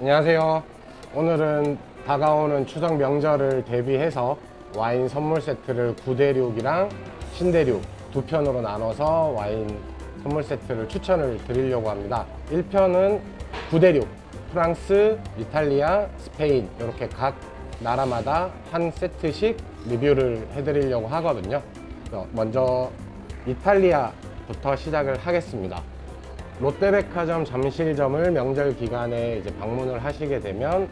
안녕하세요. 오늘은 다가오는 추석 명절을 대비해서 와인 선물 세트를 구대륙이랑 신대륙 두 편으로 나눠서 와인 선물 세트를 추천을 드리려고 합니다. 1편은 구대륙, 프랑스, 이탈리아, 스페인 이렇게 각 나라마다 한 세트씩 리뷰를 해드리려고 하거든요. 먼저 이탈리아부터 시작을 하겠습니다. 롯데백화점 잠실점을 명절 기간에 이제 방문을 하시게 되면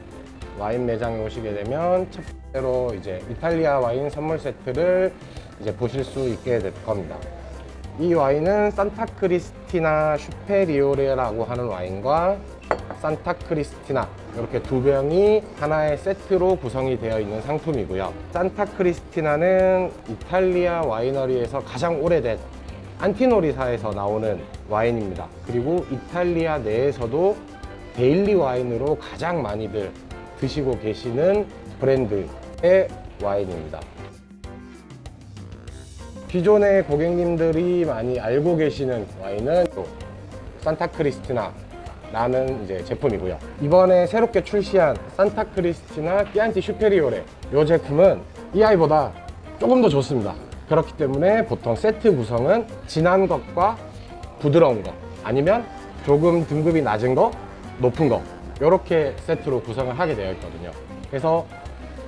와인 매장에 오시게 되면 첫 번째로 이제 이탈리아 와인 선물 세트를 이제 보실 수 있게 될 겁니다. 이 와인은 산타크리스티나 슈페리오레라고 하는 와인과 산타크리스티나 이렇게 두 병이 하나의 세트로 구성이 되어 있는 상품이고요. 산타크리스티나는 이탈리아 와이너리에서 가장 오래된 안티노리사에서 나오는 와인입니다. 그리고 이탈리아 내에서도 daily 와인으로 가장 많이들 드시고 계시는 브랜드의 와인입니다. 기존의 고객님들이 많이 알고 계시는 와인은 또 산타크리스티나 라는 이제 제품이고요. 이번에 새롭게 출시한 산타크리스티나 끼안티 슈페리오레 이 제품은 이 아이보다 조금 더 좋습니다. 그렇기 때문에 보통 세트 구성은 진한 것과 부드러운 것 아니면 조금 등급이 낮은 거, 높은 거 이렇게 세트로 구성을 하게 되어 있거든요. 그래서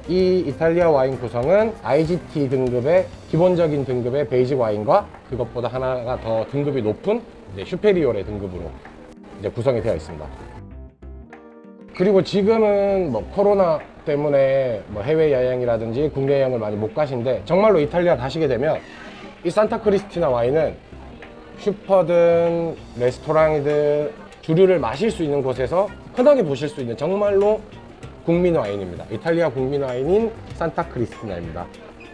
이 이탈리아 와인 구성은 IGT 등급의 기본적인 등급의 basic 와인과 그것보다 하나가 더 등급이 높은 슈페리오레 등급으로 이제 구성이 되어 있습니다. 그리고 지금은 뭐 코로나 때문에 뭐 해외 여행이라든지 국내 여행을 많이 못 가신데 정말로 이탈리아 가시게 되면 이 산타크리스티나 와인은 슈퍼든 레스토랑이든 주류를 마실 수 있는 곳에서 흔하게 보실 수 있는 정말로 국민 와인입니다. 이탈리아 국민 와인인 산타크리스티나입니다.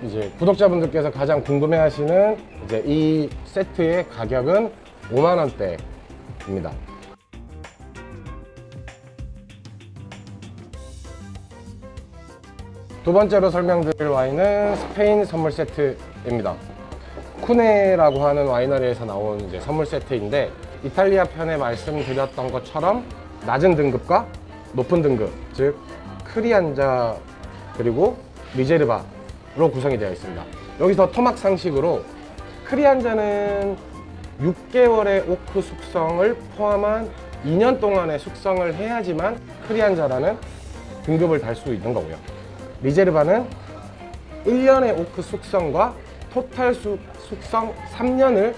이제 구독자분들께서 가장 궁금해하시는 이제 이 세트의 가격은 5만 원대입니다. 두 번째로 설명드릴 와인은 스페인 선물 세트입니다. 쿠네라고 하는 와이너리에서 나온 이제 선물 세트인데 이탈리아 편에 말씀드렸던 것처럼 낮은 등급과 높은 등급, 즉 크리안자 그리고 리제르바로 구성이 되어 있습니다. 여기서 토막 상식으로 크리안자는 6개월의 오크 숙성을 포함한 2년 동안의 숙성을 해야지만 크리안자라는 등급을 달 수 있는 거고요. 리제르바는 1년의 오크 숙성과 토탈 수, 숙성 3년을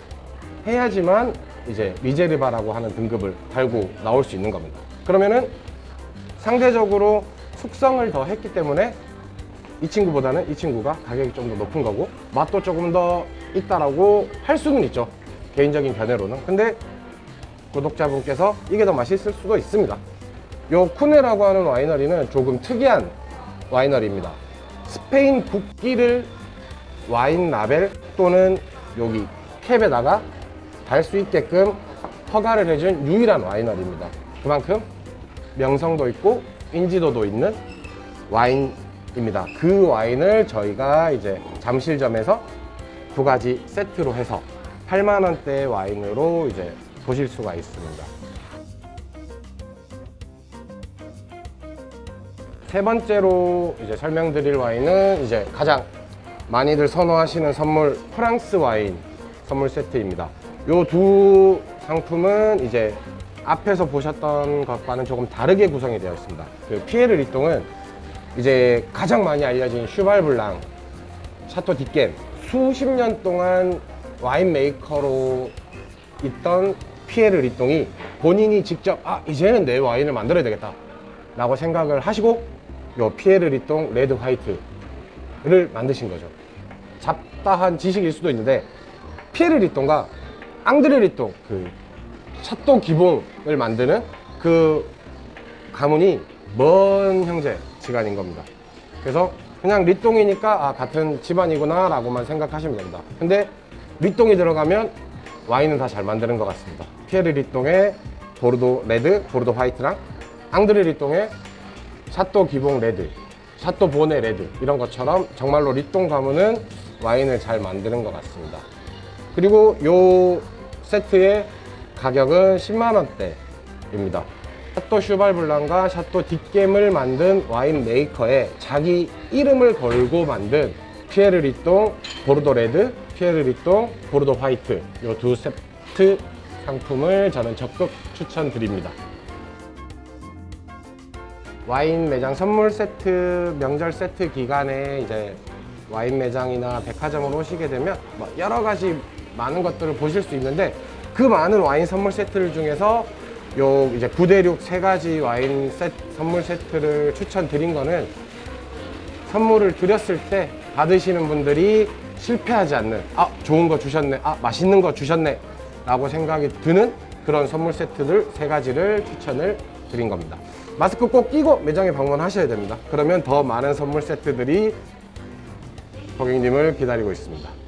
해야지만 이제 리제르바라고 하는 등급을 달고 나올 수 있는 겁니다. 그러면은 상대적으로 숙성을 더 했기 때문에 이 친구보다는 이 친구가 가격이 좀 더 높은 거고 맛도 조금 더 있다라고 할 수는 있죠. 개인적인 견해로는. 근데 구독자분께서 이게 더 맛있을 수도 있습니다. 요 쿠네라고 하는 와이너리는 조금 특이한 와이너리입니다. 스페인 국기를 와인 라벨 또는 여기 캡에다가 달 수 있게끔 허가를 해준 유일한 와이너리입니다. 그만큼 명성도 있고 인지도도 있는 와인입니다. 그 와인을 저희가 이제 잠실점에서 두 가지 세트로 해서 8만 원대의 와인으로 이제 보실 수가 있습니다. 세 번째로 이제 설명드릴 와인은 이제 가장 많이들 선호하시는 선물 프랑스 와인 선물 세트입니다. 요 두 상품은 이제 앞에서 보셨던 것과는 조금 다르게 구성이 되어 있습니다. 그 피에르 뤼똥은 이제 가장 많이 알려진 슈발블랑, 샤토 디켐 수십 년 동안 와인 메이커로 있던 피에르 뤼똥이 본인이 직접 아 이제는 내 와인을 만들어야 되겠다 라고 생각을 하시고 요 피에르 뤼똥 레드 화이트를 만드신 거죠. 잡다한 지식일 수도 있는데 피에르 뤼똥과 앙드레 뤼똥 그 샤또 기봉을 만드는 그 가문이 먼 형제 지간인 겁니다. 그래서 그냥 뤼똥이니까 아 같은 집안이구나 라고만 생각하시면 됩니다. 근데 뤼똥이 들어가면 와인은 다 잘 만드는 것 같습니다. 피에르 뤼똥의 보르도 레드, 보르도 화이트랑 앙드레 뤼똥의 샤또 기봉 레드, 샤또 보네 레드 이런 것처럼 정말로 뤼똥 가문은 와인을 잘 만드는 것 같습니다 그리고 요 세트의 가격은 10만 원대입니다 샤또 슈발블랑과 샤또 디켐을 만든 와인 메이커에 자기 이름을 걸고 만든 피에르 뤼똥 보르도 레드, 피에르 뤼똥 보르도 화이트 이 두 세트 상품을 저는 적극 추천드립니다. 와인 매장 선물 세트, 명절 세트 기간에 이제 와인 매장이나 백화점으로 오시게 되면 뭐 여러 가지 많은 것들을 보실 수 있는데 그 많은 와인 선물 세트를 중에서 요 이제 9대6 세 가지 와인 세트, 선물 세트를 추천드린 거는 선물을 드렸을 때 받으시는 분들이 실패하지 않는 아 좋은 거 주셨네 아 맛있는 거 주셨네 라고 생각이 드는 그런 선물 세트들 세 가지를 추천을 드린 겁니다 마스크 꼭 끼고 매장에 방문하셔야 됩니다. 그러면 더 많은 선물 세트들이 고객님을 기다리고 있습니다